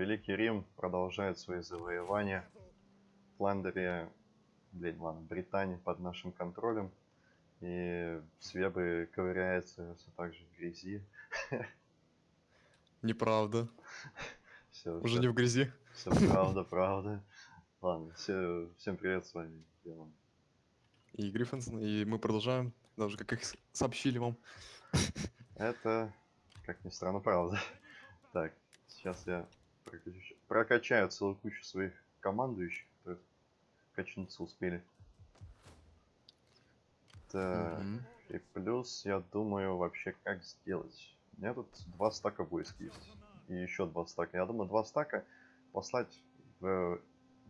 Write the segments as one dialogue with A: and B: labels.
A: Великий Рим продолжает свои завоевания. Фландрия, блин, ладно, Британия под нашим контролем. И Свебы ковыряется все так же в грязи.
B: Неправда.
A: Все,
B: Уже не в грязи.
A: все правда, правда. Ладно, все, всем привет, с вами Демон.
B: И Гриффинсон, и мы продолжаем, даже как их сообщили вам.
A: Это, как ни странно, правда. Так, сейчас я прокачу- прокачаю целую кучу своих командующих, которые качнуться успели. Так,
B: Мгм.
A: и плюс я думаю вообще как сделать. У меня тут два стака войск есть. И еще два стака. Я думаю, два стака послать в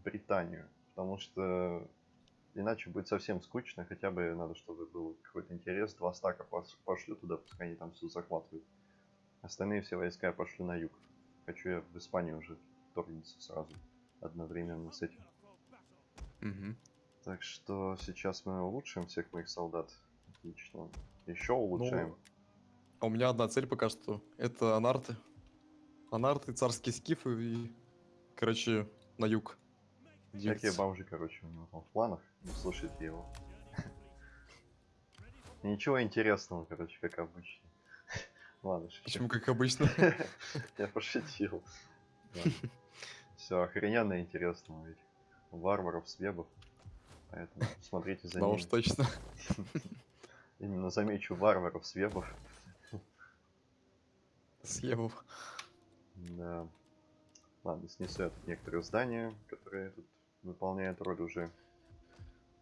A: Британию. Потому что иначе будет совсем скучно. Хотя бы надо, чтобы был какой-то интерес. Два стака пошлю туда, пускай они там все захватывают. Остальные все войска я пошлю на юг. Хочу я в Испанию уже вторгнуться сразу. Одновременно с этим.
B: Мгм.
A: Так что сейчас мы улучшим всех моих солдат. Отлично. Еще улучшаем.
B: А у меня одна цель пока что. Это анарты. Анарты, царские скифы и, короче, на юг.
A: Всякие бомжи, короче, у него там в планах. Не слушайте его. Ничего интересного, короче, как обычно. Ладно, шучу.
B: Почему, как обычно?
A: Я пошутил. Все охрененно интересно этих варваров, свебов. Поэтому смотрите за
B: Да
A: ними.
B: уж точно.
A: Именно замечу варваров, свебов.
B: Съебов.
A: Да. Ладно, снесу я тут некоторые здания, которые тут выполняют роль уже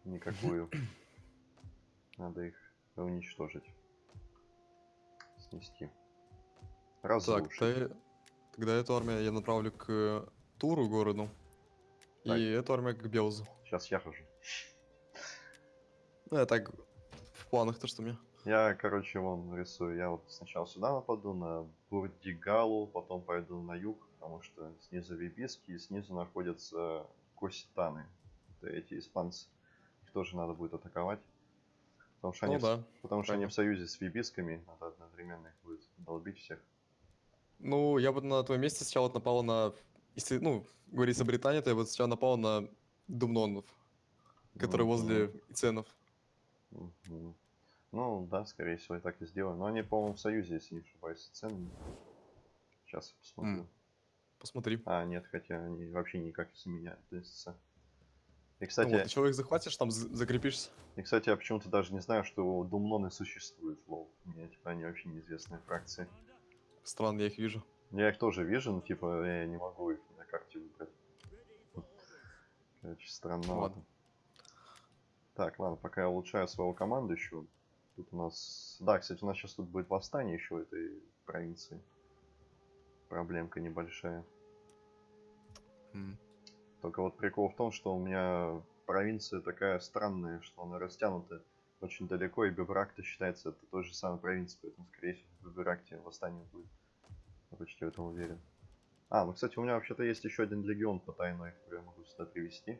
A: никакую. Надо их уничтожить. Снести.
B: Так,
A: Разрушить.
B: та- тогда эту армию я направлю к Туру городу.
A: Так.
B: И эту армию к Белзу.
A: Сейчас я хожу.
B: Ну, я так в планах то, что меня.
A: Я, короче, вон рисую. Я вот сначала сюда нападу, на Бурдигалу, потом пойду на юг, потому что снизу Вибиски, и снизу находятся Коситаны. Это эти испанцы. Их тоже надо будет атаковать. Потому что,
B: Ну
A: они, в-
B: да.
A: потому что они в союзе с Вибисками, надо одновременно их будет долбить всех.
B: Ну, я бы на твоем месте сначала напал на... Если, ну, говорится Британия, то я бы сначала напал на Думнонов, которые
A: Мгм.
B: возле Иценов.
A: Мгм. Ну, да, скорее всего, и так и сделаю. Но они, по-моему, в союзе, если не ошибаюсь, с ценами. Сейчас я посмотрю.
B: М. Посмотри.
A: А, нет, хотя они вообще никак с ними не относятся. И,
B: Ну
A: кстати,
B: вот, еще их захватишь, там закрепишься.
A: и, кстати, я почему-то даже не знаю, что Думноны существуют, лол. Мне, типа, они вообще неизвестные фракции.
B: Странно, я их вижу.
A: Я их тоже вижу, но, типа, я не могу их на карте выбрать. Короче, странно.
B: Ладно.
A: Так, ладно, пока я улучшаю своего командующего. Тут у нас... Да, кстати, у нас сейчас тут будет восстание еще этой провинции. Проблемка небольшая.
B: М.
A: Только вот прикол в том, что у меня провинция такая странная, что она растянута очень далеко, и Бебрак-то считается это той же самой провинцией, поэтому, скорее всего, в Бебракте восстание будет. Я почти в этом уверен. А, ну, кстати, у меня вообще-то есть еще один легион потайной, который я могу сюда привести.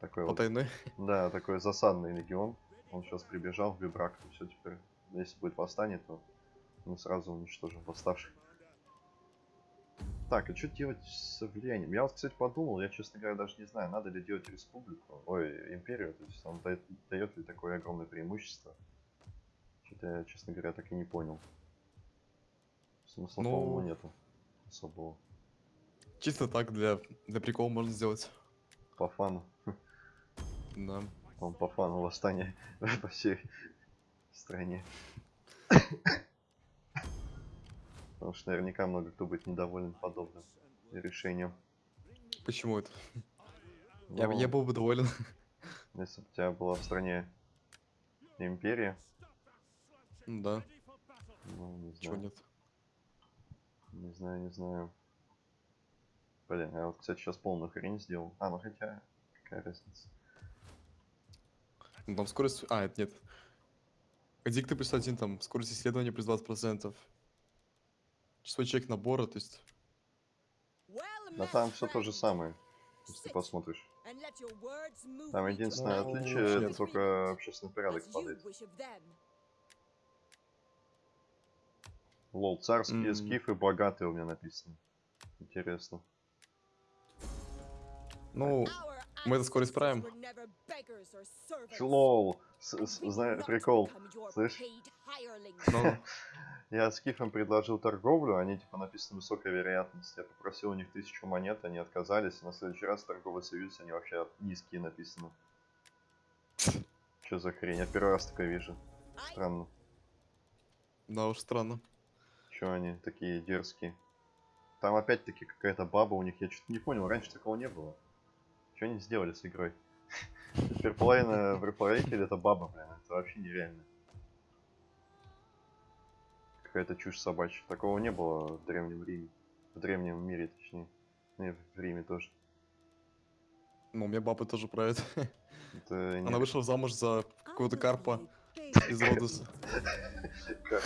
A: Такой вот,
B: Потайной.
A: да, такой засадный легион. Он сейчас прибежал в Бебрак, и все теперь, если будет восстание, то мы сразу уничтожим восставших. Так, а что делать с влиянием? Я вот, кстати, подумал, я, честно говоря, даже не знаю, надо ли делать республику, ой, империю, то есть он дает, дает ли такое огромное преимущество. Что-то я, честно говоря, так и не понял. Смысла,
B: Ну,
A: по-моему, нету особого.
B: Чисто так, для, для прикола можно сделать.
A: По фану.
B: Да.
A: Он по фану восстания по всей стране. Потому что наверняка много кто будет недоволен подобным решением.
B: Почему это? Я,
A: Ну,
B: я был бы доволен.
A: Если бы у тебя была в стране империя,
B: Ну да,
A: ну, не
B: чего
A: знаю.
B: нет.
A: Не знаю, не знаю. Блин, я вот, кстати, сейчас полную хрень сделал. А, ну хотя, какая разница.
B: Ну там скорость... А, это нет. Дикты плюс один, там скорость исследования плюс 20%. Число человек набора, то есть...
A: Да там все то же самое, если ты посмотришь. Там единственное
B: Ну,
A: отличие,
B: нет.
A: только общественный порядок падает. Лол, царские
B: М.
A: скифы богатые у меня написано. Интересно.
B: Ну, мы это скоро исправим.
A: Лол. Знаешь, прикол. Слышь?
B: Ну,
A: Я с Кифом предложил торговлю, они типа написано высокая вероятность. Я попросил у них тысячу монет, они отказались. На следующий раз торговый союз, они вообще низкие написано. Что за хрень? Я первый раз такое вижу. Странно.
B: да уж странно.
A: Че они такие дерзкие? Там опять-таки какая-то баба у них, я что-то не понял, раньше такого не было. Что они сделали с игрой? Теперь половина в реплейтере это баба, блин, это вообще нереально. Какая-то чушь собачья. Такого не было в Древнем Риме. В Древнем мире, точнее. Ну в Риме тоже.
B: Ну, у меня баба тоже правит.
A: Это
B: Она
A: не
B: вышла замуж за какого-то карпа из Родоса.
A: как-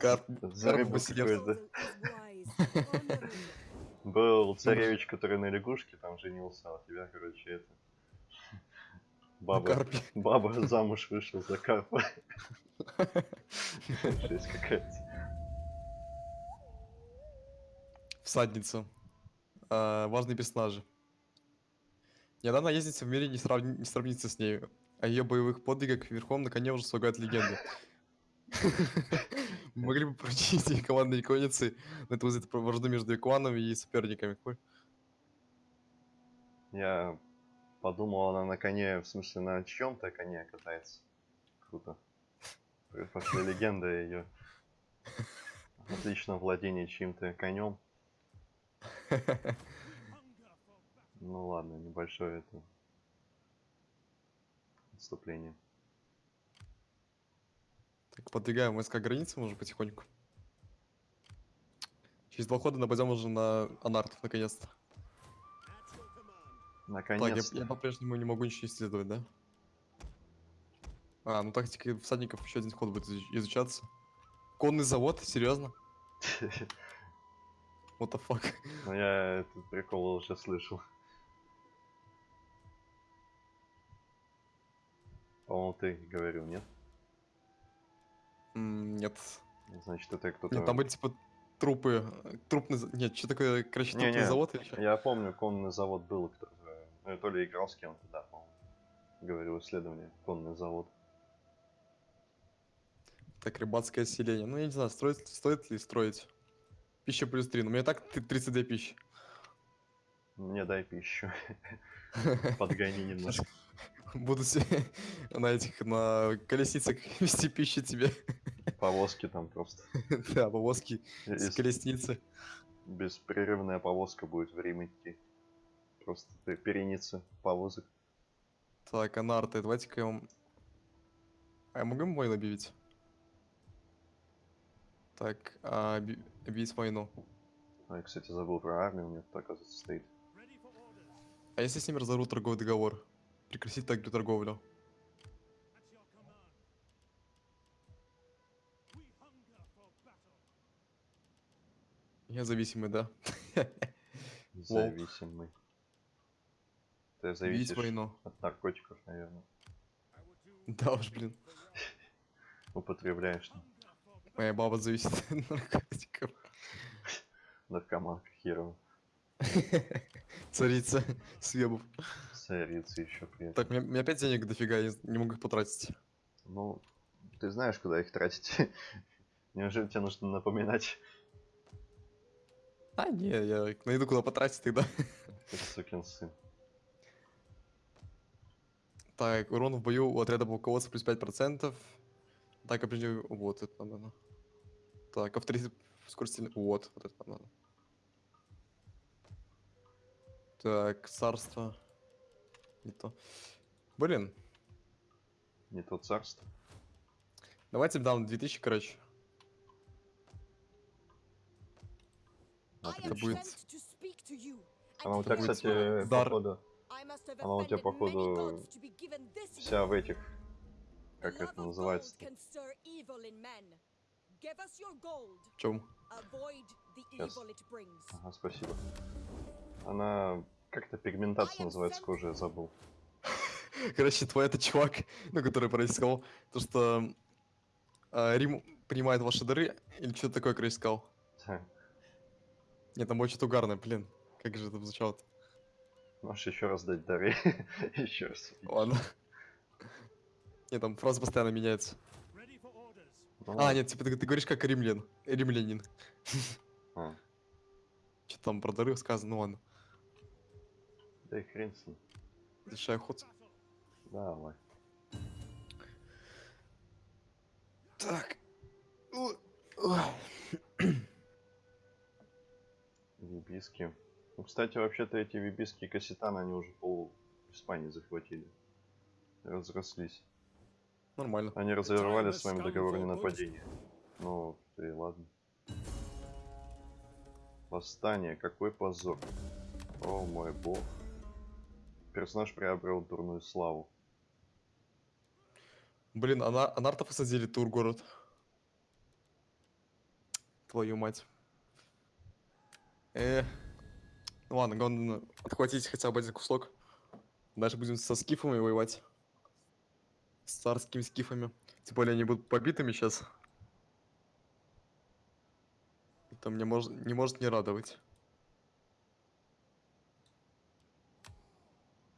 B: Карп,
A: За
B: карп
A: рыбу какой-то. Был царевич, который на лягушке там женился, а у тебя, короче, это... Баба, баба замуж вышла за карпа. Жесть какая-то.
B: Всадница. А, важные персонажи. Одна наездница в мире не, сравни- не сравнится с ней. О ее боевых подвигах верхом на коне уже слагают легенды. Могли бы прочесть командные конницы, но это вызовет вражду между кланами и соперниками.
A: Я подумал, она на коне, в смысле, на чьем-то коне катается. Круто. Пошли легенда ее. Отлично владение чьим-то конем. Ну ладно, небольшое это отступление.
B: Так, подвигаем войска границы, может, потихоньку. Через два хода нападем уже на Анартов, наконец-то. Так, я,
A: Наконец-то.
B: я по-прежнему не могу ничего исследовать, да? А, ну тактика всадников еще один ход будет изуч- изучаться. Конный завод? Серьезно? What the fuck?
A: Ну я этот прикол уже слышал. По-моему, ты говорил, нет?
B: Нет.
A: Значит, это кто-то...
B: Нет, там были типа трупы. э, Трупный... Нет, что такое, короче, трупный
A: Не-не,
B: завод или что?
A: Я помню, конный завод был, который... Ну, я то ли играл с кем-то, да, по-моему. Говорил исследование, конный завод.
B: Так, рыбацкое селение. Ну, я не знаю, строить, стоит ли строить. Пища плюс 3. Но у меня так т- 32 пищи.
A: Мне дай пищу. Подгони немножко.
B: Буду на этих, на колесницах вести пищу тебе.
A: Повозки там просто.
B: Да, повозки с колесницы.
A: Беспрерывная повозка будет в Рим идти. Просто переница повозок.
B: Так, а нарты, давайте-ка я вам... А я могу ему войну объявить? Так, а, объявить войну.
A: А я, кстати, забыл про армию, у меня тут, оказывается, стоит.
B: А если с ними разорву торговый договор? Прекратить так торговлю. Я зависимый, да?
A: Зависимый. Ты зависишь
B: войну.
A: от наркотиков, наверное.
B: Да уж, блин.
A: Употребляешь.
B: Моя баба зависит от наркотиков.
A: Наркоманка херова.
B: Царица съебов.
A: Царица еще при этом.
B: Так, у меня, опять денег дофига, я не могу их потратить.
A: Ну, ты знаешь, куда их тратить. Неужели тебе нужно напоминать?
B: А, не, я найду куда потратить тогда.
A: Ты сукин сын.
B: Так, урон в бою у отряда полководца плюс 5%. Так, определю... Вот, это нам надо. Так, авторитет скорость сильно- Вот, вот это нам надо. Так, царство. Не то. Блин,
A: Не то царство.
B: давайте дам 2000, короче.
A: Отлично.
B: будет-
A: Она у
B: Это
A: тебя, кстати,
B: дар.
A: походу,
C: Она у тебя, походу,
A: вся в этих, как это называется
B: В чем?
A: Щас. Ага, спасибо. Она как-то пигментация называется кожи, я забыл.
B: Короче, твой это чувак, ну, который проискал, то, что а, Рим принимает ваши дары, или что-то такое, короче, сказал. Не, там очень угарно, блин. Как же это звучало -то?
A: Можешь еще раз дать дары. еще раз.
B: Ладно. Не, там фраза постоянно меняется.
A: Ну
B: А, нет, типа ты, ты говоришь как римлян. Римлянин.
A: А,
B: Что там про дары сказано, ну ладно.
A: Да и хрен с ним.
B: Решай ход.
A: Давай.
B: Так.
A: Вибиски. Ну, кстати, вообще-то эти вибиски и кассетаны, они уже пол Испании захватили. Разрослись.
B: Нормально.
A: Они разорвали с вами договор о ненападении. Ну, и ладно. Восстание, какой позор. О мой бог. Персонаж приобрел дурную славу.
B: Блин, ана анарта посадили тур город. Твою мать. Э. Ну ладно, главное отхватить хотя бы один кусок. Дальше будем со скифами воевать. С царскими скифами. Тем более они будут побитыми сейчас. Это мне мож не может не радовать.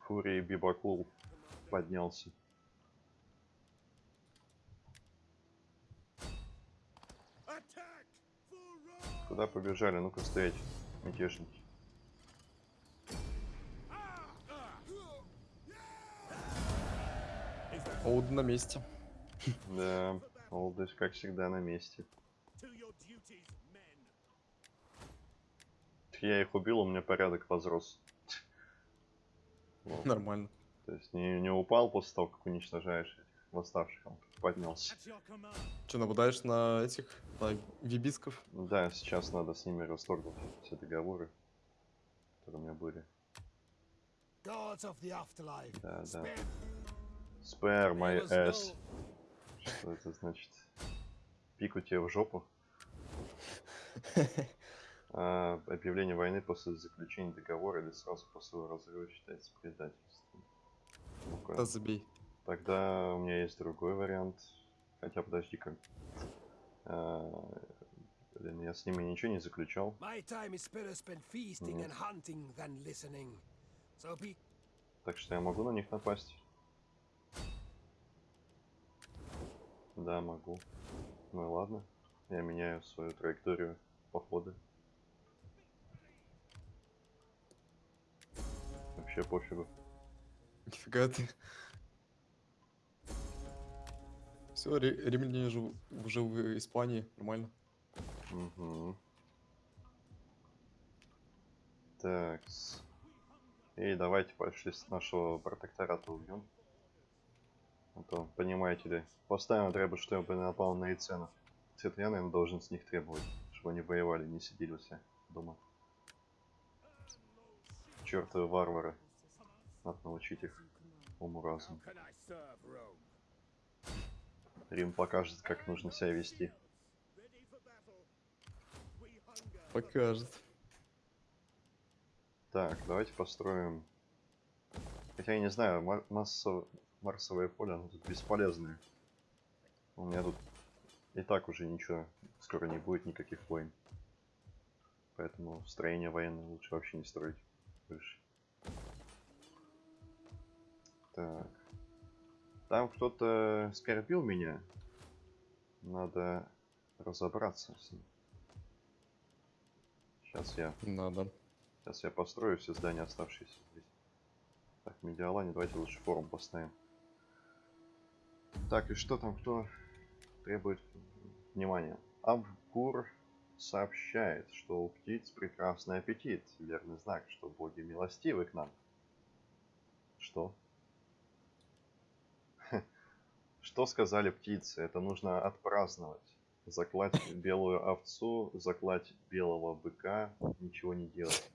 A: Фурий Бибакул поднялся. Куда побежали? Ну-ка стоять, мятежники.
B: Оуд на месте.
A: Да, Олдыш, как всегда, на месте. Я их убил, у меня порядок возрос. Вот.
B: Нормально.
A: То есть не, не упал после того, как уничтожаешь этих восставших, он поднялся.
B: Че, нападаешь на этих, на вибисков?
A: Да, сейчас надо с ними расторгнуть все договоры, которые у меня были.
C: Gods of the afterlife.
A: Да, да.
C: spare
A: my ass. Что это значит? Пику тебе в жопу. А, объявление войны после заключения договора или сразу после его разрыва считается предательством. Ну-ка.
B: Да забей.
A: Тогда у меня есть другой вариант. Хотя подожди-ка. А, блин, я с ними ничего не заключал. Нет. Так что я могу на них напасть. Да, могу. Ну и ладно. Я меняю свою траекторию похода. Вообще пофигу.
B: Нифига ты. Все, римляне же уже в Испании, нормально.
A: Угу. Так. И давайте пошли с нашего протектората убьем. А то, понимаете ли, постоянно треба, чтобы напал на Иценов. Это я, наверное, должен с них требовать, чтобы они воевали, не сидели себя дома. Чертовы варвары. Надо научить их уму разуму. Рим покажет, как нужно себя вести.
B: Покажет.
A: Так, давайте построим... Хотя я не знаю, мар- массо- марсовое поле, оно тут бесполезное. У меня тут и так уже ничего, скоро не будет никаких войн. Поэтому строение военное лучше вообще не строить больше. Так. Там кто-то скорбил меня. Надо разобраться с ним. Сейчас я
B: Надо.
A: Сейчас я построю все здания, оставшиеся здесь. Так, Медиалане давайте лучше форум поставим. Так, и что там, кто требует внимания? Авгур сообщает, что у птиц прекрасный аппетит. Верный знак, что боги милостивы к нам. Что? Что сказали птицы? Это нужно отпраздновать. Заклать белую овцу, заклать белого быка, ничего не делать.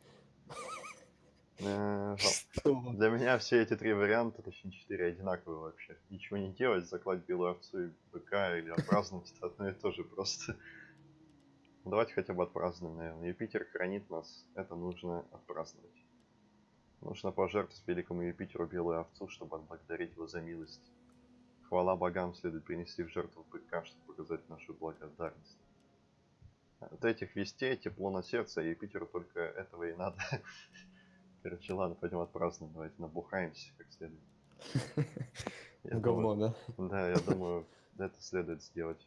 A: Э,
B: Что?
A: Для меня все эти три варианта, точнее четыре, одинаковые вообще. Ничего не делать, заклать белую овцу и быка или отпраздновать это одно и то же просто. Давайте хотя бы отпразднуем, наверное. Юпитер хранит нас, это нужно отпраздновать. Нужно пожертвовать великому Юпитеру белую овцу, чтобы отблагодарить его за милость. Хвала богам следует принести в жертву быка, чтобы показать нашу благодарность. От этих вестей тепло на сердце, и Питеру только этого и надо. Короче, ладно, пойдем отпразднуем, давайте набухаемся как следует. Я
B: Ну,
A: думаю-
B: говно, да?
A: Да, я думаю, это следует сделать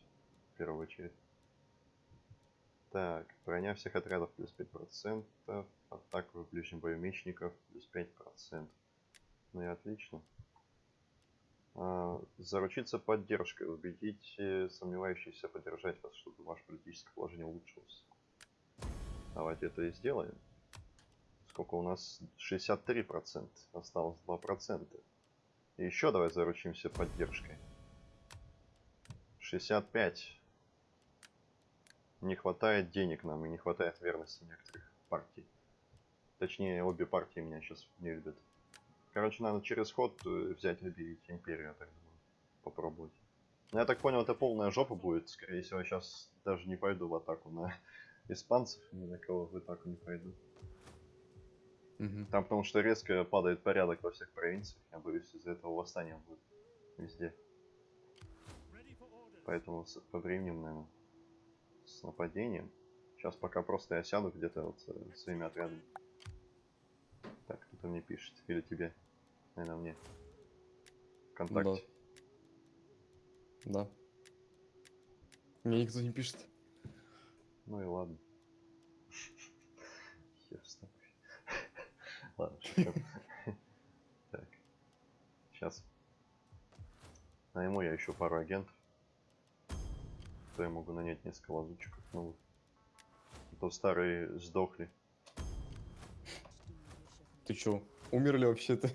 A: в первую очередь. Так, броня всех отрядов плюс 5%, атака в ближнем бою мечников плюс 5%. Ну и отлично. А, заручиться поддержкой, убедите сомневающихся поддержать вас, чтобы ваше политическое положение улучшилось. Давайте это и сделаем. Сколько у нас? 63%. Осталось 2%. И еще давай заручимся поддержкой. 65. Не хватает денег нам и не хватает верности некоторых партий. Точнее, обе партии меня сейчас не любят. Короче, надо через ход э, взять и империю, я так думаю. Попробовать. Ну, я так понял, это полная жопа будет. Скорее всего, я сейчас даже не пойду в атаку на испанцев, ни на кого в атаку не пойду.
B: Мгм.
A: Там потому что резко падает порядок во всех провинциях. Я боюсь, из-за этого восстания будет везде. Поэтому по временем, наверное, с нападением. Сейчас пока просто я сяду где-то вот своими отрядами. Так, кто-то мне пишет. Или тебе. Наверное, мне. Вконтакте.
B: Да. Мне никто не пишет.
A: Ну и ладно. Хер с тобой. Ладно. Так. Сейчас. Найму я еще пару агентов. То я могу нанять несколько лазутчиков новых. А то старые сдохли.
B: Ты чё, умерли вообще-то?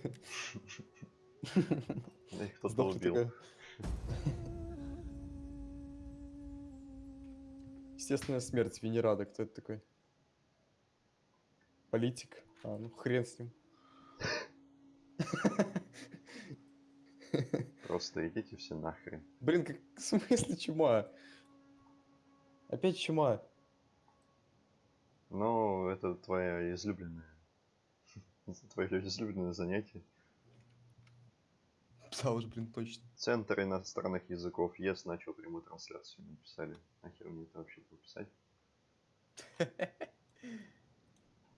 A: Их кто-то убил.
B: Естественная смерть Венерада. Кто это такой? Политик? А, ну хрен с ним.
A: Просто идите все нахрен.
B: Блин, как в смысле чума? Опять чума.
A: Ну, это твоя излюбленная. Твое излюбленное занятие.
B: Да уж, блин, точно.
A: Центр иностранных языков ЕС начал прямую трансляцию. Написали. Нахер мне это вообще было писать?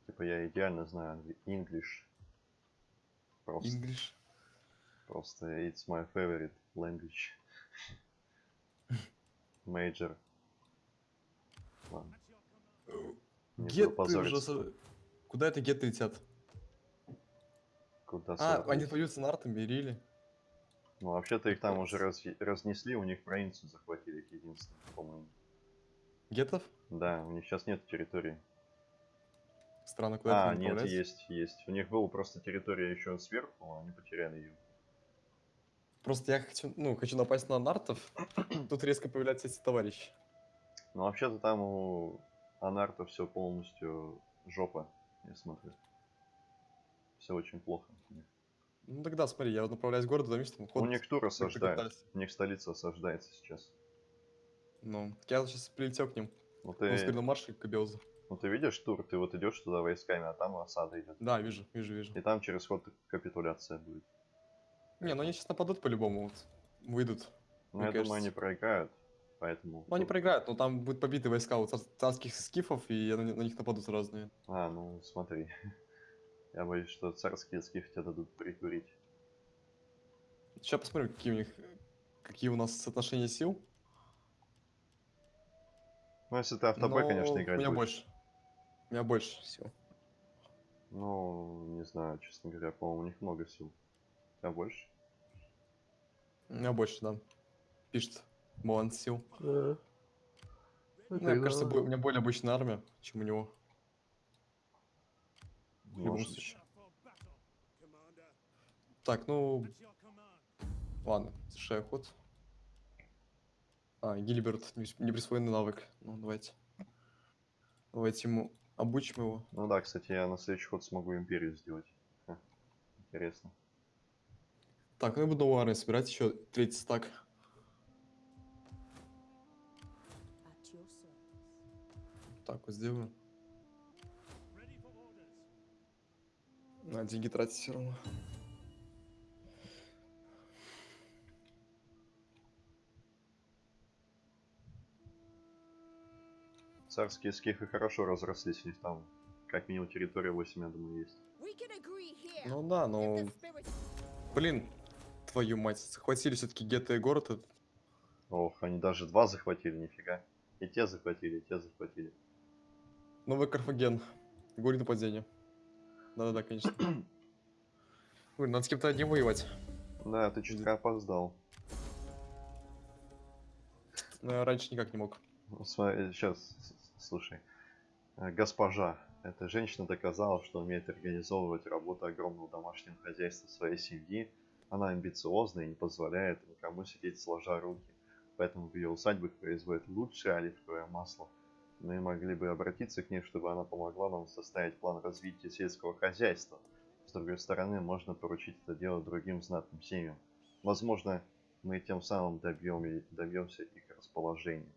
A: Типа я идеально знаю English. Просто,
B: English.
A: просто it's my favorite language. Major. Ладно. Не буду
B: Геты уже... Куда это геты летят?
A: Куда
B: А, они поются на артами, Рили.
A: Ну, вообще-то их там уже раз- разнесли, у них провинцию захватили, их единственное, по-моему.
B: Гетов?
A: Да, у них сейчас нет территории.
B: Странно, куда
A: А, нет, есть, есть. У них была просто территория еще сверху, а они потеряли ее.
B: Просто я хочу, ну, хочу напасть на нартов. Тут резко появляются эти товарищи.
A: Ну, вообще-то там у Анарта все полностью жопа, я смотрю. Все очень плохо. у.
B: Ну тогда смотри, я вот направляюсь городу, там видишь, там
A: У
B: ход
A: них тур
B: приготовился.
A: У них столица осаждается сейчас.
B: Ну, так я сейчас прилетел к ним.
A: Ну
B: Он
A: ты,
B: скорее на марше к Абиозу.
A: ну ты видишь тур, ты вот идешь туда войсками, а там осада идет.
B: Да, вижу, вижу, вижу.
A: И там через ход капитуляция будет.
B: Не, ну они сейчас нападут по-любому, вот. Выйдут.
A: Ну, я думаю, они
B: кажется.
A: проиграют, поэтому...
B: Ну они проиграют, но там будут побиты войска у цар- царских скифов, и на, на них нападут наверное.
A: А, ну смотри. Я боюсь, что царские скифы тебя дадут прикурить.
B: Сейчас посмотрим, какие у них, какие у нас соотношения сил.
A: Ну, если ты автобой,
B: Но
A: конечно,
B: У
A: играть
B: меня
A: будешь.
B: больше. У меня больше сил.
A: Ну, не знаю, честно говоря, по-моему, у них много сил. У тебя больше?
B: У меня больше, да. Пишет баланс сил.
A: Ну,
B: Ну, мне кажется, у меня более обычная армия, чем у него. В любом случае. Так, ну, ладно, совершаю ход. А, Гилберт, не- неприсвоенный навык. Ну, давайте. Давайте ему обучим его.
A: Ну да, кстати, я на следующий ход смогу империю сделать. Ха, Интересно.
B: Так, ну я буду армию собирать, еще третий стак. Так, вот сделаю. На деньги тратить все равно.
A: Царские скифы хорошо разрослись, у них там как минимум территория 8, я думаю, есть.
B: Ну да, но,
D: spirit
B: блин, твою мать, захватили все-таки гетто и город. этот.
A: Ох, они даже два захватили, нифига. И те захватили, и те захватили.
B: Новый Карфаген. Горе нападение. Да-да-да, конечно. Блин, надо с кем-то одним воевать.
A: Да, ты чутка опоздал.
B: Но я раньше никак не мог.
A: сейчас, слушай. Э, Госпожа, эта женщина доказала, что умеет организовывать работу огромного домашнего хозяйства своей семьи. Она амбициозна и не позволяет никому сидеть сложа руки. Поэтому в ее усадьбах производят лучшее оливковое масло. Мы могли бы обратиться к ней, чтобы она помогла нам составить план развития сельского хозяйства. С другой стороны, можно поручить это дело другим знатным семьям. Возможно, мы тем самым добьем, добьемся их расположения.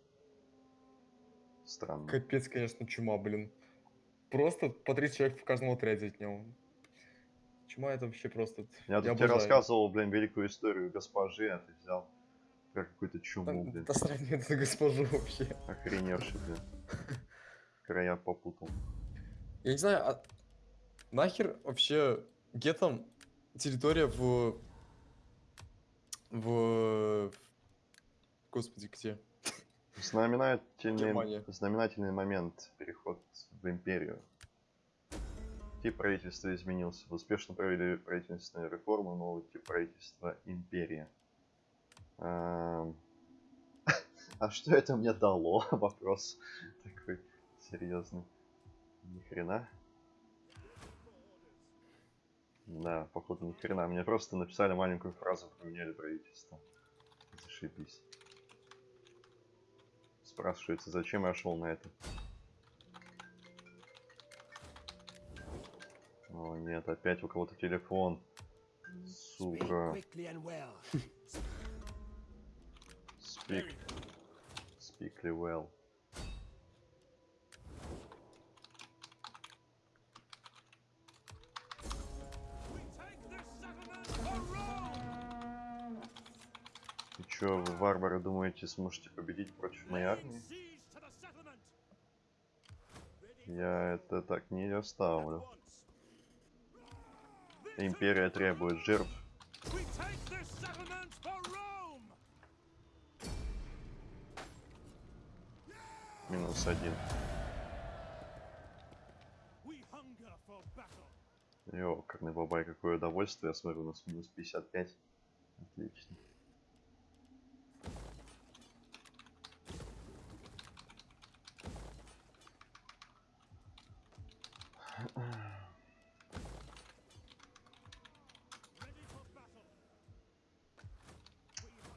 A: Странно.
B: Капец, конечно, чума, блин. Просто по 30 человек в каждом отряде от него. Чума это вообще просто...
A: Я тут тебе рассказывал, блин, великую историю госпожи, а ты взял как какую-то чуму, блин.
B: Да сравни это госпожу вообще.
A: Охреневший, блин. Края попутал.
B: Я не знаю, а нахер вообще гетом территория в... В... Господи, где?
A: Знаменательный,
B: Германия.
A: знаменательный момент переход в империю. Тип правительства изменился. Успешно провели правительственную реформу, новый тип правительства империя. Ам, А что это мне дало? Вопрос такой серьезный. Ни хрена. Да, походу ни хрена. Мне просто написали маленькую фразу, поменяли правительство. Зашибись. Спрашивается, зачем я шел на это? О нет, опять у кого-то телефон. Сука. Speak. Speakly well. И чё, вы, варвары, думаете, сможете победить против моей армии? Я это так не оставлю. Империя требует жертв. Минус один.
C: For battle.
A: Ёкарный бабай, какое удовольствие. Я смотрю, у нас минус 55. Отлично.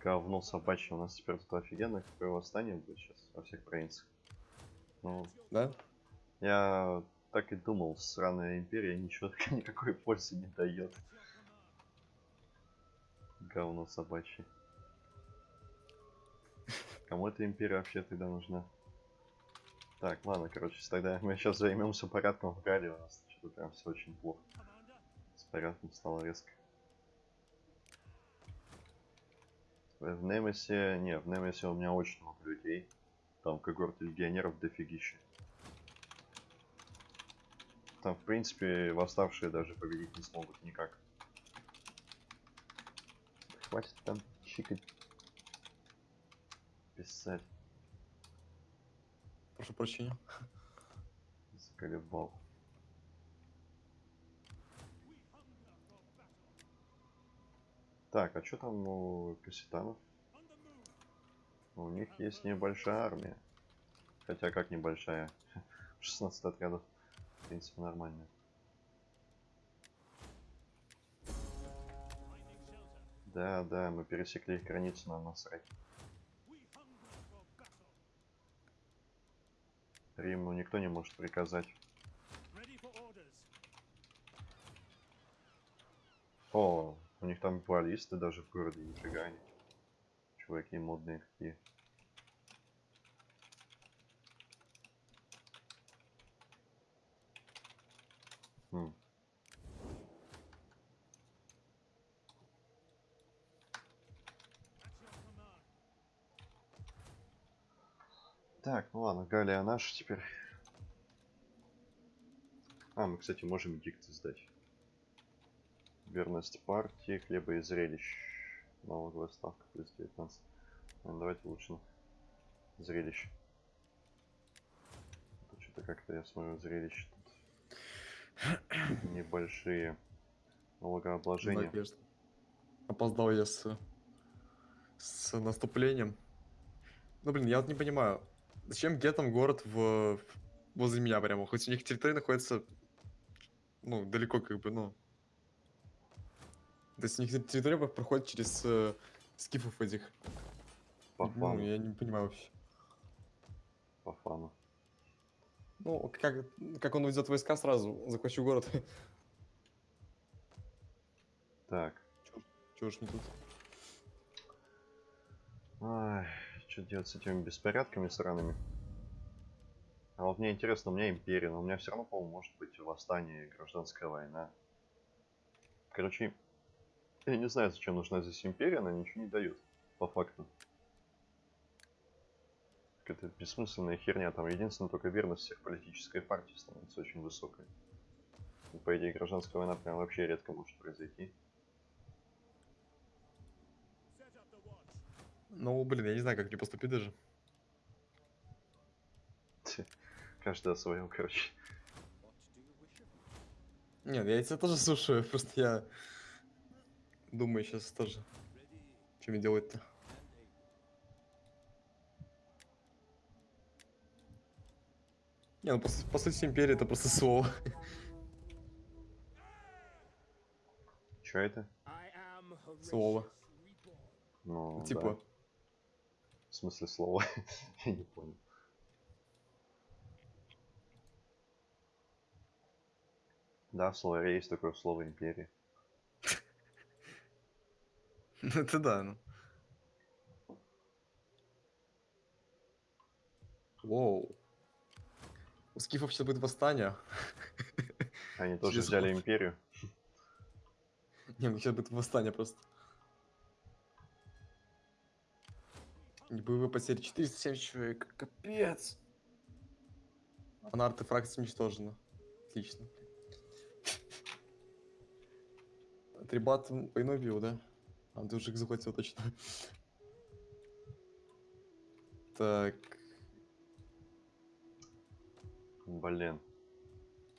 A: Говно собачье. У нас теперь тут офигенно какое восстание будет сейчас во всех провинциях. Ну,
B: Да?
A: я так и думал, сраная империя ничего никакой пользы не дает. Говно собачье. Кому эта империя вообще тогда нужна? Так, ладно, короче, тогда мы сейчас займемся порядком в Гале. У нас что-то прям все очень плохо. С порядком стало резко. В Немесе... Не, в Немесе у меня очень много людей. Там когорты легионеров дофигища. Там, в принципе, восставшие даже победить не смогут никак. Хватит там чикать. Писать.
B: Прошу прощения.
A: Заколебал. Так, а что там у кассетанов? У них есть небольшая армия. Хотя как небольшая? 16 отрядов. В принципе, нормально. Да, да, мы пересекли их границу, нам насрать. Риму никто не может приказать. О, у них там баллисты даже в городе, нифига они. Чуваки модные какие. Хм. Так, ну ладно, Галия наша теперь. А, мы, кстати, можем дикты сдать. Верность партии, хлеба и зрелищ. Налоговая ставка плюс 19. Наверное, давайте лучше зрелище. Что-то как-то я смотрю зрелище тут небольшие налогообложения.
B: Надежда. Опоздал я с, с наступлением. Ну, блин, я вот не понимаю, зачем гетам город в, возле меня прямо? Хоть у них территория находится, ну, далеко как бы, ну. То есть у них территория проходит через э, скифов этих.
A: По
B: Ну,
A: фану,
B: я не понимаю вообще.
A: по фану.
B: Ну, как, как он уйдет войска сразу, захвачу город.
A: Так,
B: Чего ж не тут?
A: что делать с этими беспорядками сраными? А вот мне интересно, у меня империя, но у меня все равно, по-моему, может быть восстание гражданская война. Короче, я не знаю, зачем нужна здесь империя, она ничего не дает, по факту. Какая-то бессмысленная херня, там единственное только верность всех политической партии становится очень высокой. И, по идее, гражданская война прям вообще редко может произойти.
B: Ну, блин, я не знаю, как мне поступить даже.
A: Каждый о своем, короче.
B: Нет, я тебя тоже слушаю, просто я думаю сейчас тоже, что мне делать-то. Не, ну по, по сути империя это просто слово.
A: Че это?
B: Слово.
A: Ну,
B: типа,
A: да. В смысле слова? Я не понял. Да, в словаре есть такое слово империя.
B: Ну это да, ну. Воу. У скифов сейчас будет восстание.
A: Они тоже
B: Через
A: взяли империю.
B: Не, у них сейчас будет восстание просто. И боевые потери 470 человек. Капец. А на артефакте уничтожено. Отлично. Трибат войну бил, да? А, их захватил точно. Так.
A: Блин.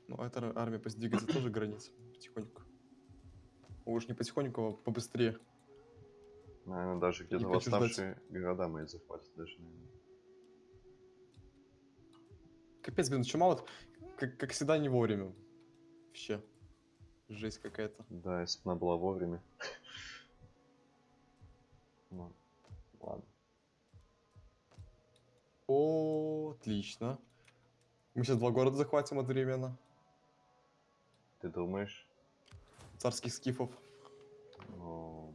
B: Ну, а эта армия пусть двигается тоже границы потихоньку. Уж не потихоньку, а побыстрее.
A: Наверное, даже где-то
B: хочу ждать.
A: восставшие города мы захватят даже, наверное.
B: Капец, блин, чума вот, как, как всегда, не вовремя. Вообще. Жесть какая-то.
A: Да, если бы она была вовремя. Ну, ладно.
B: О, отлично. Мы сейчас два города захватим одновременно.
A: Ты думаешь?
B: Царских скифов.
A: Ну,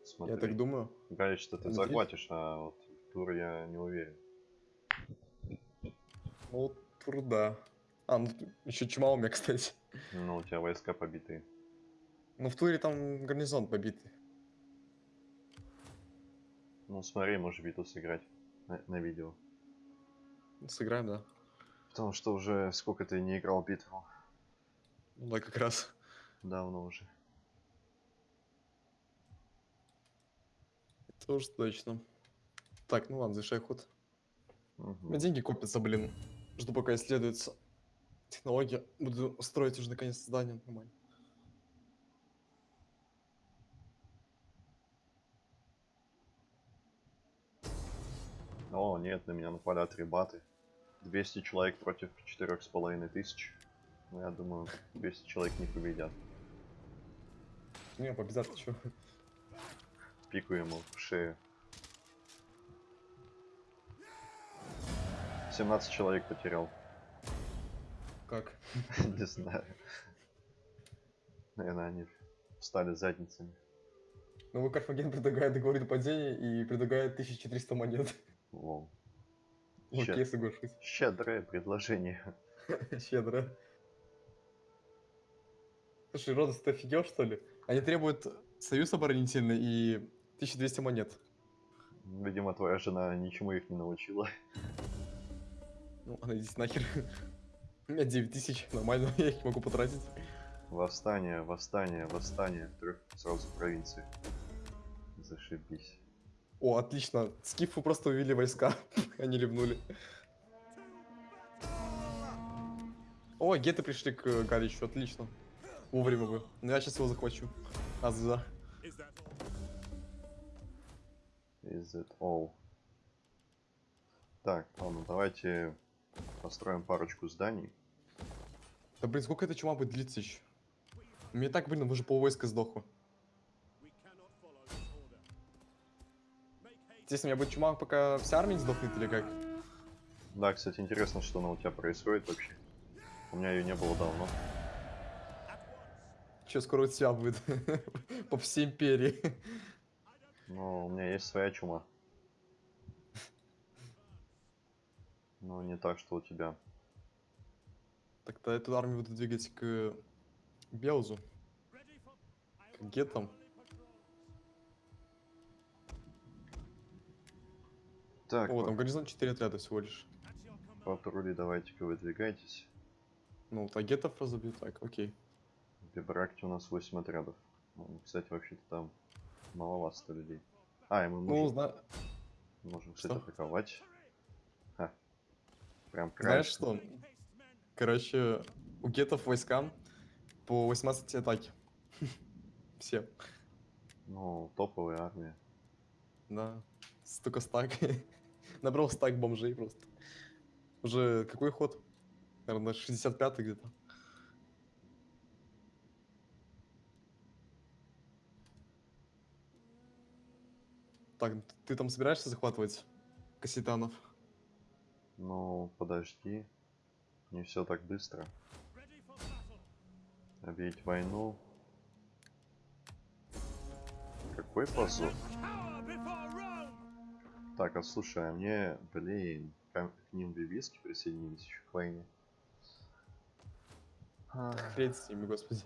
B: Я
A: смотри.
B: так думаю.
A: Галич, что ты захватишь, а вот тур я не уверен.
B: Ну, труда. А, ну еще чума у меня, кстати.
A: Ну, у тебя войска побитые.
B: Ну, в туре там гарнизон побитый.
A: Ну, смотри, можешь битву сыграть на, на видео.
B: Сыграем, да?
A: Потому что уже сколько ты не играл битву.
B: Ну да, как раз.
A: Давно уже.
B: Тоже точно. Так, ну ладно, завершай ход. У
A: Мгм.
B: меня деньги копятся, блин. Жду пока исследуется технология. Буду строить уже наконец здание нормально.
A: О, нет, на меня напали атрибаты. 200 человек против четырех с половиной тысяч. Ну, я думаю, 200 человек не победят.
B: Не, победят, ты чё?
A: Пику ему в шею. 17 человек потерял.
B: Как?
A: Не знаю. Наверное, они встали задницами.
B: Новый Карфаген предлагает договор о падении и предлагает 1300 монет.
A: Воу.
B: Окей,
A: Щед-
B: соглашусь.
A: Щедрое предложение.
B: Щедро. Слушай, Родос, ты офигел, что ли? Они требуют союз оборонительный и 1200 монет.
A: Видимо, твоя жена ничему их не научила.
B: Ну, ладно, идите нахер. У меня 9 тысяч, нормально, я их могу потратить.
A: Восстание, восстание, восстание трех сразу провинциях. Зашибись.
B: О, отлично. Скифы просто увели войска. Они ливнули. О, геты пришли к э, Галичу, отлично. Вовремя вы. Ну я сейчас его захвачу. Аза.
C: Is
A: it all? Так, ладно, давайте построим парочку зданий.
B: Да блин, сколько эта чума будет длиться еще? Мне так, блин, уже полвойска сдохло. Естественно, у меня будет чума, пока вся армия не сдохнет или как?
A: Да, кстати, интересно, что она у тебя происходит вообще. У меня ее не было давно.
B: Че, скоро у тебя будет? По всей империи.
A: Но у меня есть своя чума. Но не так, что у тебя.
B: Тогда эту армию буду двигать к Белзу, к
C: am
B: гетам.
A: Так,
B: О, там горизонт 4 отряда всего лишь.
A: Патрули давайте-ка выдвигайтесь.
B: Ну, вот, а гетов разобьют, так, окей.
A: В Бибракте у нас 8 отрядов. Ну, кстати, вообще-то там маловато людей. А, и мы
B: Ну,
A: можем,
B: зна-
A: можем кстати,
B: что?
A: атаковать. Ха. Прям
B: знаешь
A: краешком.
B: что? Короче, у гетов войскам по 18 атаки. Все.
A: Ну, топовая армия.
B: Да. Столько стак. Набрал стак бомжей просто. Уже какой ход? Наверное, 65 где-то. Так, ты там собираешься захватывать кассетанов?
A: Ну, подожди. Не все так быстро. Объявить войну. Какой позор. Так, а слушай, а мне, блин, к, к ним бибиски присоединились еще к войне. Ах,
B: Хрень с ними, господи.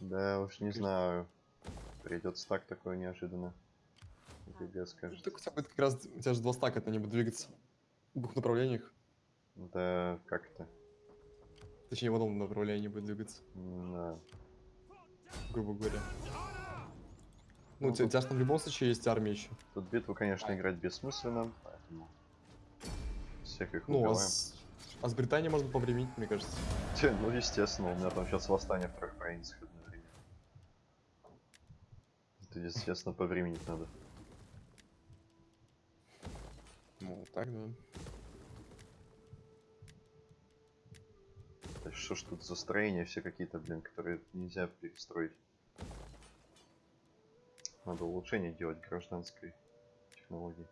A: Да уж не знаю. Придется так такое неожиданно. ГГ
B: Ну,
A: скажет.
B: так у тебя будет как раз, у тебя же два стака, они будут двигаться в двух направлениях.
A: Да как это?
B: Точнее, в одном направлении будет двигаться,
A: Да.
B: грубо говоря.
A: Ну,
B: Ну, у тебя, там в любом случае есть армия еще.
A: Тут битву, конечно, играть бессмысленно, поэтому всех их
B: Ну, а
A: убиваем.
B: с, а с Британией можно повременить, мне кажется.
A: Те, Ну, естественно, у меня там сейчас восстание в трех провинциях одновременно. Это, естественно, по времени надо.
B: Ну, так, да.
A: Да что ж тут за строения все какие-то, блин, которые нельзя перестроить. Надо улучшение делать гражданской технологии.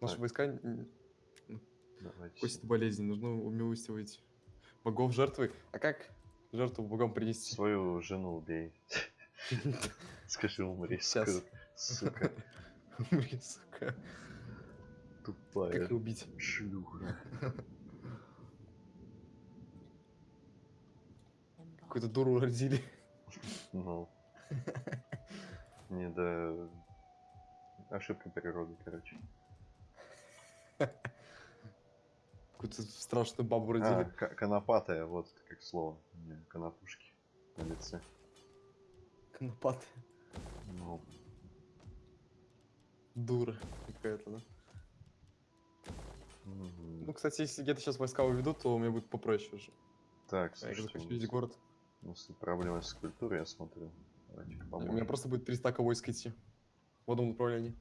B: Наши
A: Так.
B: войска
A: Давайте.
B: косят болезни, нужно умилостивать богов жертвы. А как жертву богам принести?
A: Свою жену убей. Скажи, умри,
B: Щас.
A: сука. Сука,
B: Умри, сука. Как
A: тупая
B: ее убить?
A: шлюха.
B: Какую-то дуру родили.
A: Ну. Не, да... Ошибка природы, короче.
B: Какую-то страшную бабу
A: А,
B: родили.
A: к- конопатая, вот как слово. Не, конопушки на лице.
B: Конопат.
A: Ну,
B: Дура какая-то, да?
A: мгм.
B: Ну, кстати, если где-то сейчас войска уведут, то мне будет попроще уже.
A: так,
B: А я
A: слушайте, у
B: видеть
A: нас-
B: город.
A: У нас тут проблемы с культурой, я смотрю. Давайте-ка
B: У меня просто будет 300 войск идти. В одном направлении.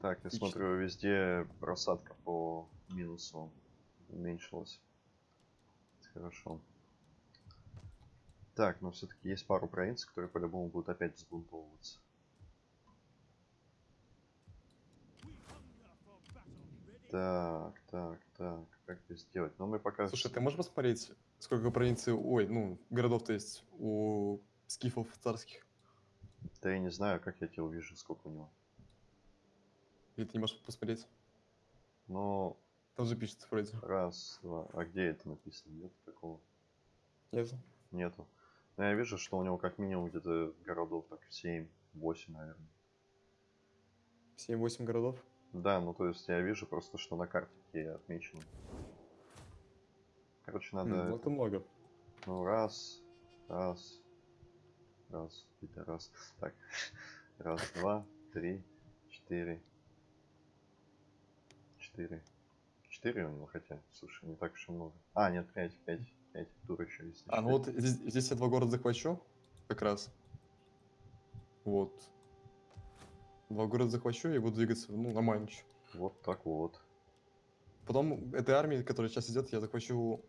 A: Так, я
B: Отлично.
A: смотрю, везде просадка по минусу уменьшилась. Хорошо. Так, но все-таки есть пару провинций, которые по-любому будут опять взбунтовываться. Так, так, так, как это сделать? Ну, мы пока...
B: Слушай, ты можешь посмотреть, сколько провинций, ой, ну, городов-то есть у скифов царских?
A: Да я не знаю, как я тебя увижу, сколько у него.
B: Или ты не можешь посмотреть?
A: Ну,
B: Там же пишется вроде.
A: раз, два. А где это написано? Нет такого?
B: Нет?
A: Нету. Но я вижу, что у него как минимум где-то городов так 7, 8, наверное.
B: 7-8 городов.
A: Да, ну то есть я вижу просто, что на карте такие отмечены. Короче, надо...
B: Ну, это много.
A: Ну, раз, раз, раз, это раз. Так, раз, два, три, четыре, четыре. Четыре у него хотя, слушай, не так уж и много. А, нет, пять, пять, пять, тур еще есть.
B: А, ну вот здесь, здесь я два города захвачу, как раз. Вот. Два города захвачу и буду двигаться, ну, на Манч.
A: Вот так вот.
B: Потом этой армии, которая сейчас идет, я захвачу...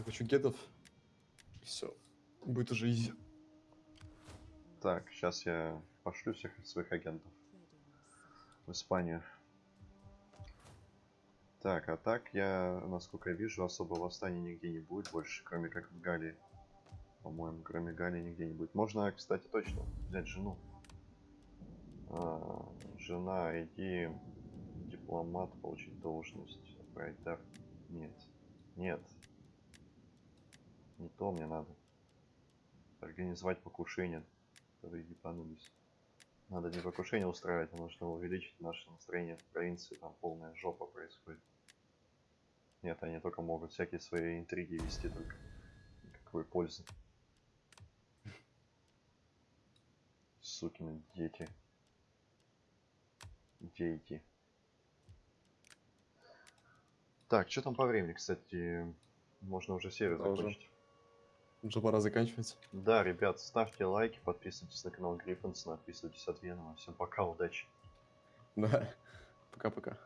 B: Захвачу гетов. Все. Будет уже изи.
A: Так, сейчас я пошлю всех своих агентов в Испанию. Так, а так я, насколько я вижу, особо восстаний нигде не будет больше, кроме как в Галлии. По-моему, кроме Галлии нигде не будет. Можно, кстати, точно взять жену. А, жена, иди дипломат, получить должность. Дар. Нет. Нет. Не то мне надо. Организовать покушение. Которые ебанулись. Надо не покушение устраивать, а нужно увеличить наше настроение в провинции. Там полная жопа происходит. Нет, они только могут всякие свои интриги вести только. Никакой пользы. Сукины дети. Дети. Так, что там по времени, кстати? Можно уже
B: уже.
A: закончить.
B: Уже пора заканчивать.
A: Да, ребят, ставьте лайки, подписывайтесь на канал Гриффинс, подписывайтесь от Венома. Всем пока, удачи.
B: Да. Пока-пока.